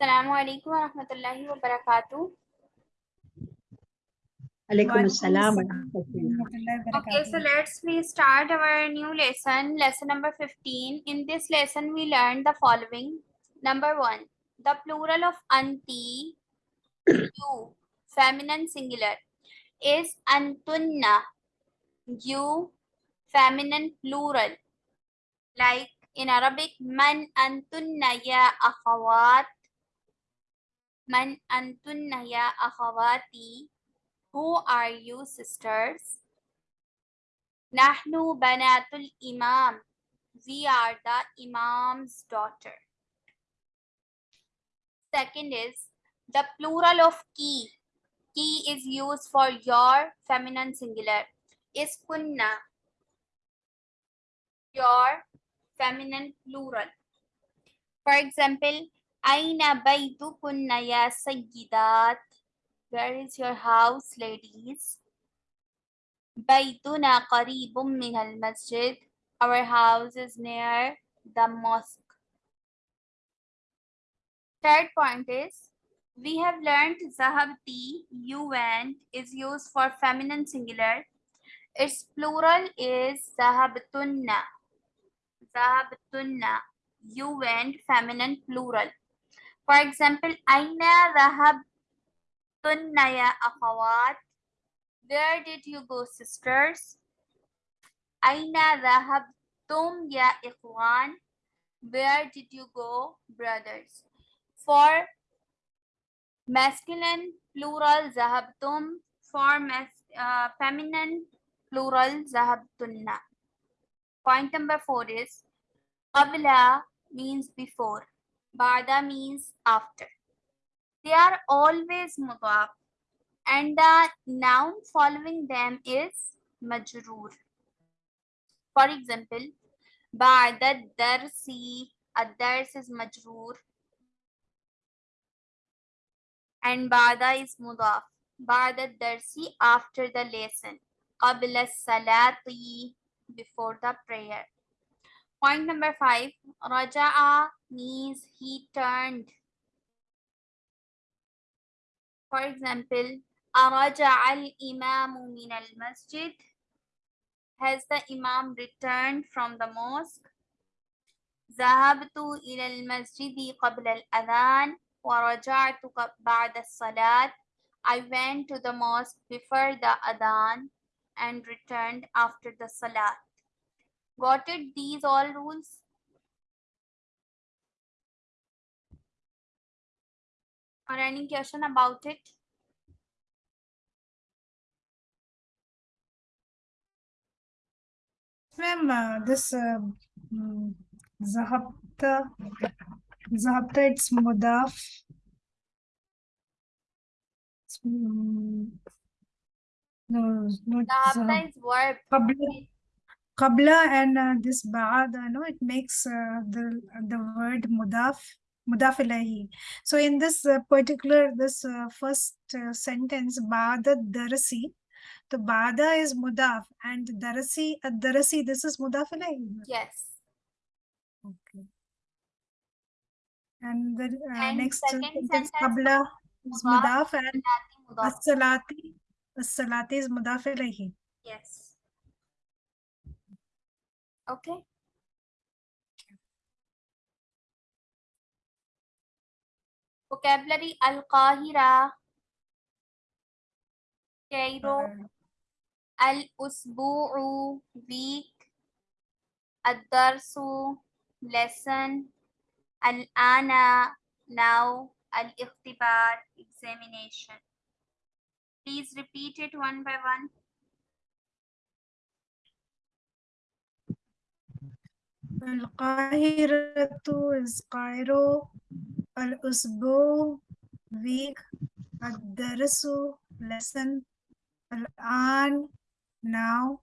Assalamu alaikum wa rahmatullahi wa barakatuh. Alaikum assalam wa assalam. rahmatullah. Okay, so let's we start our new lesson, lesson number 15. In this lesson, we learned the following. Number one, the plural of anti, you, feminine singular, is antunna, you, feminine plural. Like in Arabic, man antunna ya akhawat, man antunna ya akhawati, who are you sisters? Nahnu banatul imam. We are the imam's daughter. Second is the plural of ki. Ki is used for your feminine singular. Is kunna. Your feminine plural. For example, Aina baytukunna ya sayyidat? Where is your house, ladies? Baytuna qaribum min al masjid. Our house is near the mosque. Third point is, we have learned zahabti, you went, is used for feminine singular. Its plural is zahabtunna. Zahabtunna, you went, feminine plural. For example, aina zahabtunna ya akhawat. Where did you go, sisters? Aina dhahabtum ya ikhwan? Where did you go, brothers? For masculine plural zahabtum, for mas uh, feminine plural zahabtunna. Point number four is qabla means before, ba'da means after. They are always mudaf and the noun following them is majroor. For example, ba'da darsi, ad-dars is majroor and ba'da is mudaf. Ba'da darsi after the lesson. Qabla salati before the prayer. Point number five, Raja'a ah, means he turned. For example, Araja'a al-imamu min al-masjid. Has the imam returned from the mosque? Zahabtu ila al-masjidi qabla al-adhan wa raja'tu ba'da salat I went to the mosque before the adhan and returned after the salat. Got it? These all rules? Or any question about it? Ma'am, uh, this uh, mm, Zahabta, Zahabta, it's Mudaf. It's, mm, No, not Zahab. Zahabta is verb. Qabla, Qabla and uh, this Ba'ada, no, it makes uh, the the word Mudaf, Mudaf ilayhi. So in this uh, particular, this uh, first uh, sentence, Ba'ada Darasi, the Ba'ada is Mudaf and Darasi, Ad-Darasi, this is Mudaf ilayhi. Yes. Okay. And the uh, And next sentence, Qabla is Mudaf, and. As-Salati, As-Salati is Mudaf ilayhi. Yes. Okay. Vocabulary Al-Qahira, Cairo, Al-Usbu'u, week, Ad-Darsu, lesson, Al-Ana, now, Al-Ikhtibar, examination. Please repeat it one by one. القاهرة is Cairo الأسبوع week الدرس lesson الآن now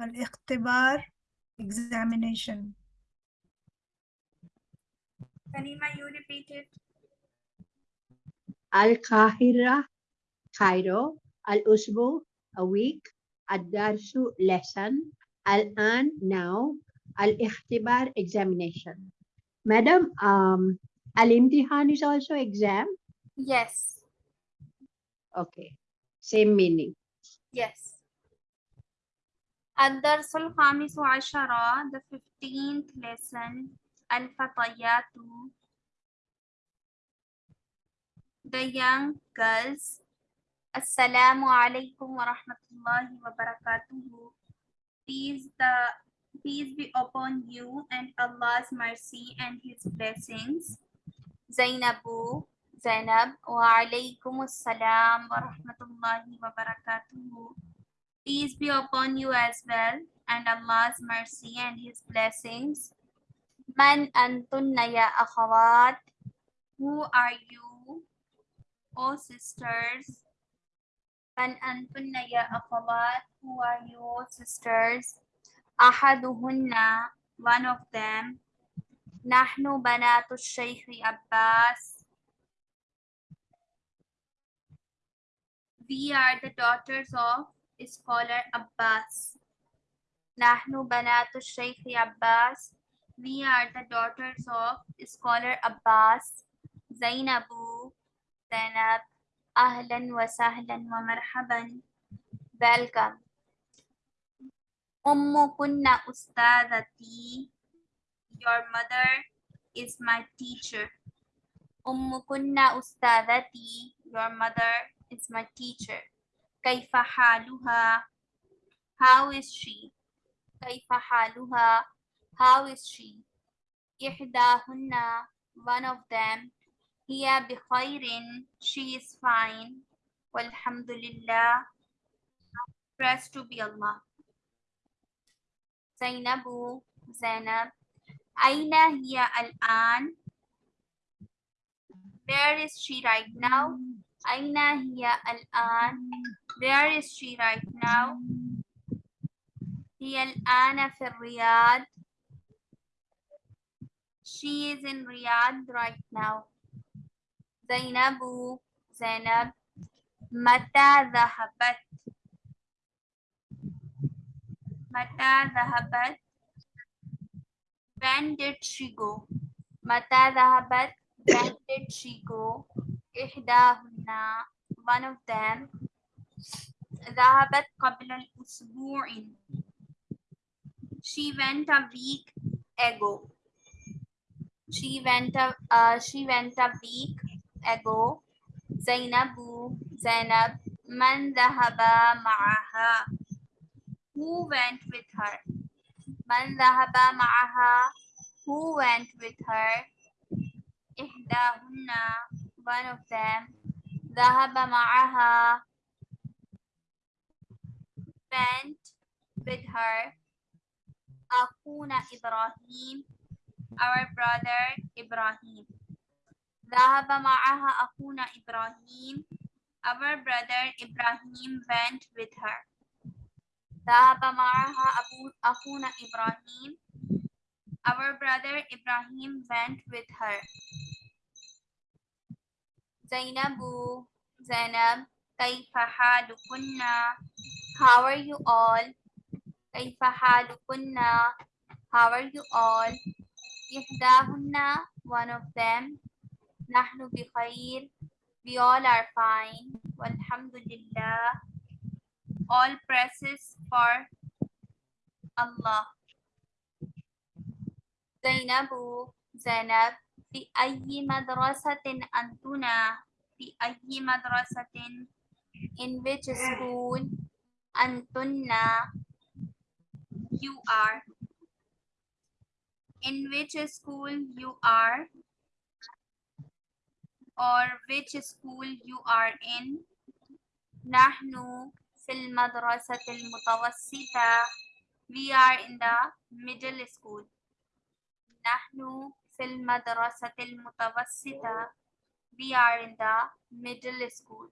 الاختبار examination Kanima, you repeat it. Al-Qahira, Cairo, Al-Usbu, a week, Ad-Darsu, lesson, Al-An, now, Al-Ikhtibar, examination. Madam, um, Al-imtihan is also exam. Yes. Okay. Same meaning. Yes. الدرس الخامس عشر the 15th lesson الفتيات the young girls السلام عليكم ورحمة الله وبركاته peace the Peace be upon you and Allah's mercy and his blessings. Zainabu, Zainab, wa alaykum assalam wa rahmatullahi wa barakatuh. Peace be upon you as well and Allah's mercy and his blessings. Man antunna ya akhawat. Who are you, O sisters? Man antunna ya akhawat. Who are you, O sisters? Ahaduhunna, one of them. Nahnu banatu Shaykh Abbas. We are the daughters of scholar Abbas. Nahnu banatu Shaykh Abbas. We are the daughters of scholar Abbas. Zainabu, Zainab, Ahlan wa sahlan wa marhaban. Welcome. Ummukunna ustadati. Your mother is my teacher. Ummukunna ustadati. Your mother is my teacher. Kaifa haluha. How is she? Kaifa haluha. How is she? Ihdahunna. One of them. Hiya bikhairin. She is fine. Walhamdulillah. Praise to be Allah. Zainabu, Zainab. Aina hiya al-an? Where is she right now? Aina hiya al-an? Where is she right now? Hiya al-ana fi Riyadh. She is in Riyadh right now. Zainabu, Zainab. Mata dhahabat? Mata Zahabat. When did she go? Mata Zahabat. When did she go? Ihdahunna. One of them. Zahabat qabla usbu'in. She went a week ago. She went a uh, she went a week ago. Zainabu Zainab man dhahaba ma'aha who went with her من ذهب معها who went with her إحداهن one of them ذهب معها went with her أخونا إبراهيم our brother إبراهيم ذهب معها أخونا إبراهيم our brother إبراهيم went with her ذهب معها أبو أخونا إبراهيم our brother إبراهيم went with her زينب زينب كيف حالكن how are you all كيف حالكن how are you all إحداهن one of them نحن بخير we all are fine والحمد لله all praises for Allah زينب زينب في أي مدرسة أنتنا في أي مدرسة in which school أنتنا you are in which school you are or which school you are in نحن في المدرسة المتوسطة. We are in the middle school. نحن في المدرسة المتوسطة. We are in the middle school.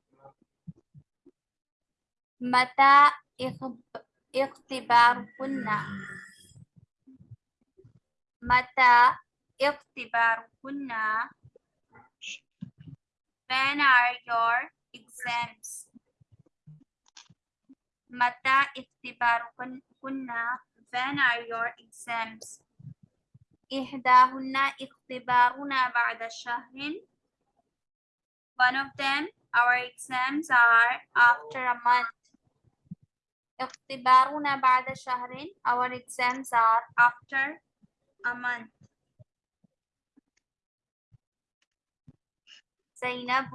متى اخب- اختباركن؟ متى اختباركن؟ When are your exams? متى اختباركن when are your exams إحداهن اختبارنا بعد شهر One of them, our exams are after a month. اختبارنا بعد شهر Our exams are after a month. زينب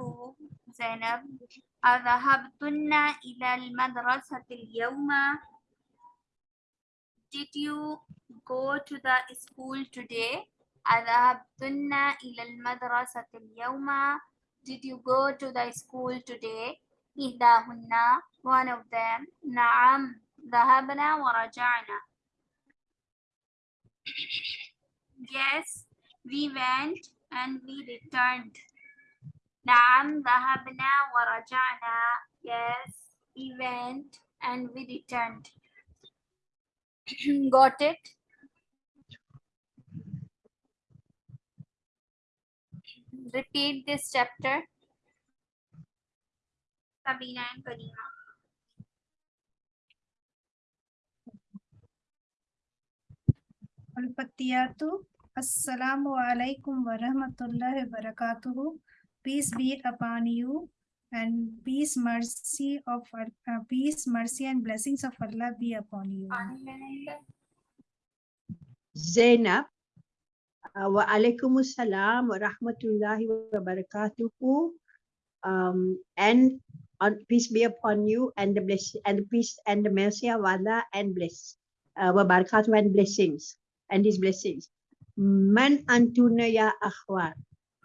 زينب Adhahabtunna ila al-madrasati al-yawma. Did you go to the school today? Adhahabtunna ila al-madrasati al-yawma. Did you go to the school today? Ihdahunna, one of them. نعم ذهبنا ورجعنا. Yes, we went and we returned. نعم ذهبنا ورجعنا. Yes, we went and we returned. Got it? Repeat this chapter. Sabina and Karima. Al-Fattiyatu. Assalamu alaikum wa rahmatullahi wa barakatuhu. Peace be upon you and peace, mercy of uh, peace, mercy and blessings of Allah be upon you. Zainab. Wa alaikum assalam wa rahmatullahi wa barakatuhu. Um, and on peace be upon you and the bless and the peace and the mercy of Allah and bless uh, wa barakatuh and blessings and his blessings. Man antuna ya akhwat.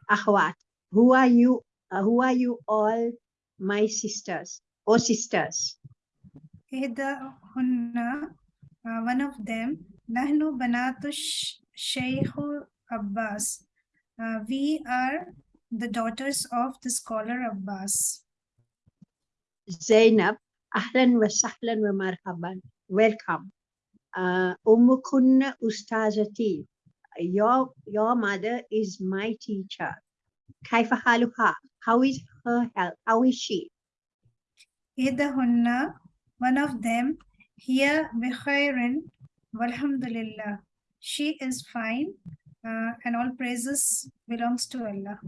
Akhwat. Who are you? Uh, who are you all my sisters or sisters? Hunna, uh, one of them, Nahnu Banatu Shaykh Abbas. Uh, we are the daughters of the scholar Abbas. Zainab, ahlan wa sahlan wa marhaban. Welcome. Uh, ustazati. Your, your mother is my teacher. Kaifa haluha. How is her health? How is she? Hunna, one of them, here bikhairin walhamdulillah. She is fine uh, and all praises belongs to Allah.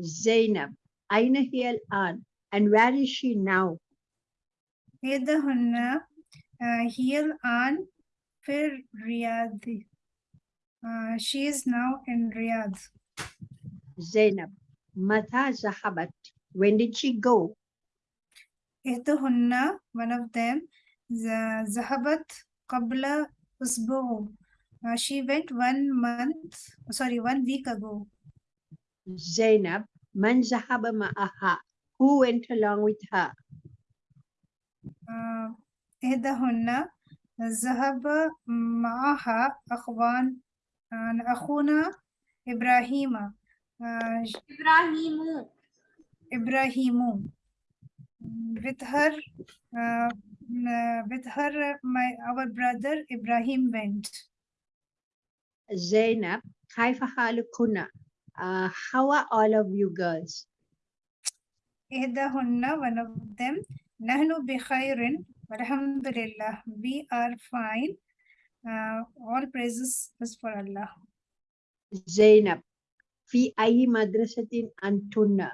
Zainab, aina hiya al-an. And where is she now? Hunna, uh, an fir Riyadh. Uh, she is now in Riyadh. Zainab, mata zahabat. When did she go? إحداهن one of them ذ- ذهبت قبل أسبوع Uh, she went one month sorry one week ago Zainab, man zahaba ma'aha. Who went along with her? uh, إحداهن ذهب معها أخوان uh, أخونا إبراهيم Uh, Ibrahimu. Ibrahimu. Mm, with her, uh, mm, uh with her, uh, my our brother Ibrahim went. Zainab, kaifa halukuna? How are all of you girls? Ihdahunna, one of them. Nahnu bikhairin, alhamdulillah. We are fine. Uh, all praises is for Allah. Zainab, fi ayi madrasatin antunna.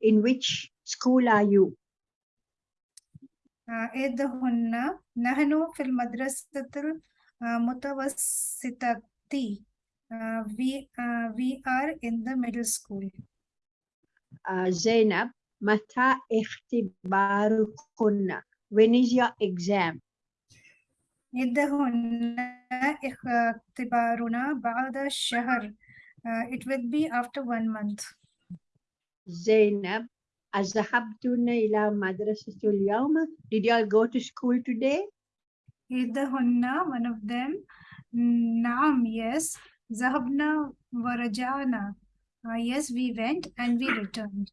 In which school are you? uh, إحداهن نحن في المدرسة المتوسطة uh, we uh, we are in the middle school Uh, Zainab, mata ikhtibarukunna. When is your exam? إحداهن اختبارنا بعد الشهر uh, it will be after one month Zainab, azahabtuna ila madrasatul yawma. Did you all go to school today? إحداهن one of them نعم yes ذهبنا ورجعنا uh, yes we went and we returned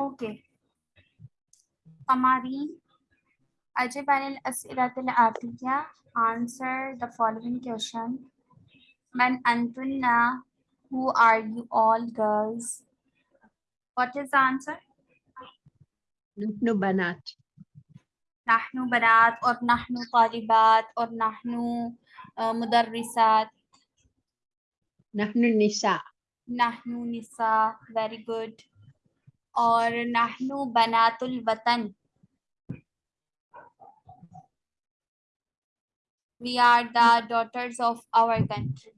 Okay. Amari, अजय अनिल असिरतुल answer the following question मैन अंतुन्ना who are you all girls what is the answer नहनु बनात नहनु बनात और नहनु طالبات और नहनु मदरसात नहनु निसा नहनु निसा very good और नहनु बनातुल वतन we are the daughters of our country.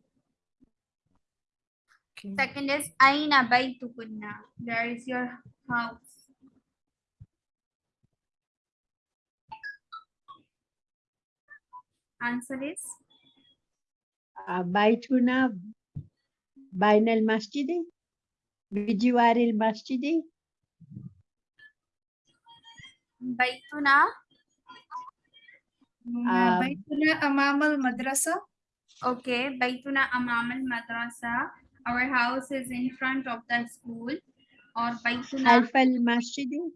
Okay. Second is Aina Baitukunna. There is your house. Answer is uh, Baituna Bainal Masjidi Vijiwaril Masjidi Baituna um, Baituna Amamal Madrasa. Okay, Baituna Amamal Madrasa. Our house is in front of the school. Or Baituna. Alfal Masjidi.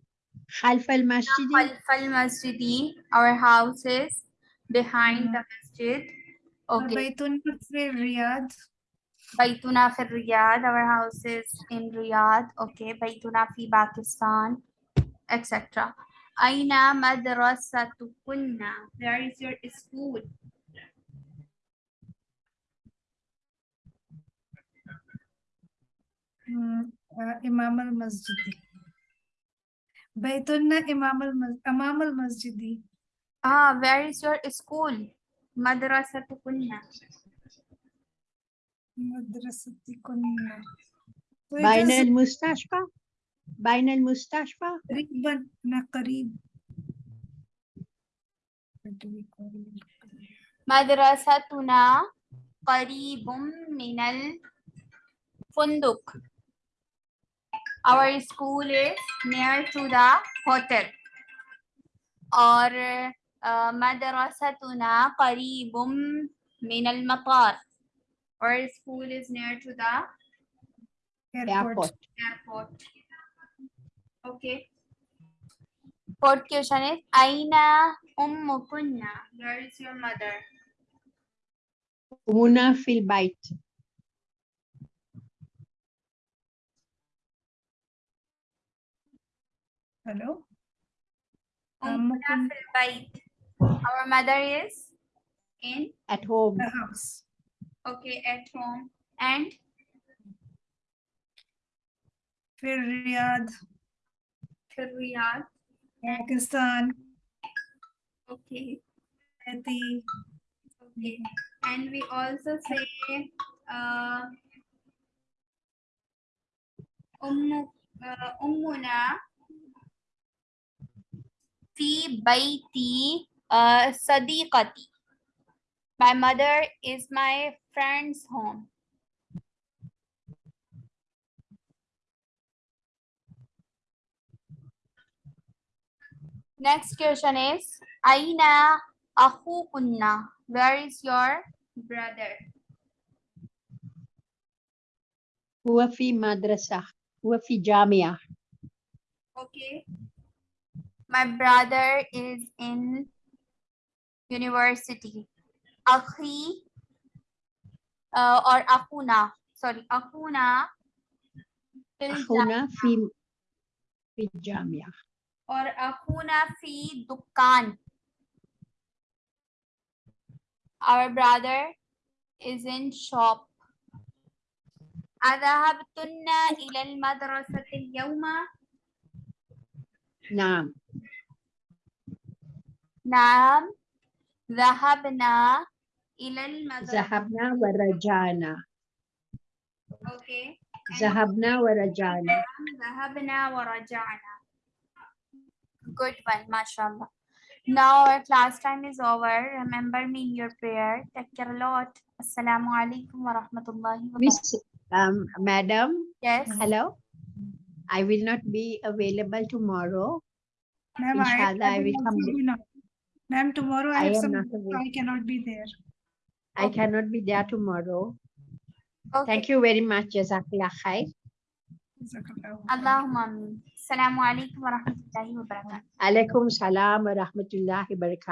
Alfal Masjidi. Alfal Masjidi. Our house is behind the masjid. Okay. Baituna Fir Riyadh. Baituna Fir Riyadh. Our house is in Riyadh. Okay. Baituna Fi Pakistan, etc. Aina madrasatukunna? Where is your school? Hmm, uh, Imam al-Masjidi. Baitunna Imam al-Imam al-Masjidi. Ah, where is your school? Madrasatukunna. Madrasatukunna. Baina al-Mustashfa? بين is المستشفى بين المستشفى قريبا أنا قريب What do we call it? مدرستنا قريب من الفندق. Our school is near to the hotel. और uh, مدرستنا قريب من المطار. Our school is near to the Airport. airport airport. Okay. Fourth question is Aina ummukunna. Where is your mother? Una fil bait. Hello. Um, Umuna fil bait. Our mother is in at home. The house. Okay, at home and. Fil Riyadh? Riyadh. Pakistan. Okay. Haiti. Okay. And we also say uh, um, uh, Ummuna fi baiti uh, sadiqati. My mother is my friend's home. Next question is أين أخوكن? Where is your brother? هو في مدرسة هو في جامعة Okay. My brother is in university. Akhi uh, or Akuna. Sorry, Akuna fil ja- أخونا في في الجامعة or Akuna fi Dukkan. Our brother is in shop. أذهبتن إلى المدرسة اليوم؟ نعم نعم ذهبنا إلى المدرسة. ذهبنا ورجعنا Okay. And ذهبنا ورجعنا ذهبنا ورجعنا. Good one, mashallah. Now our class time is over. Remember me in your prayer. Take care a lot. Assalamu alaikum wa rahmatullahi wa barakatuh. Miss um, Madam Yes. hello I will not be available tomorrow Ma'am, Inshallah, I will come. Ma'am, tomorrow I I have am some, not. I cannot be there. I cannot be there tomorrow Okay. thank you very much Jazakallah khair Jazakallahu khairan. Allahumma ameen. Assalamu alaikum wa rahmatullahi wa barakatuh. alaikum salam wa rahmatullahi wa barakatuh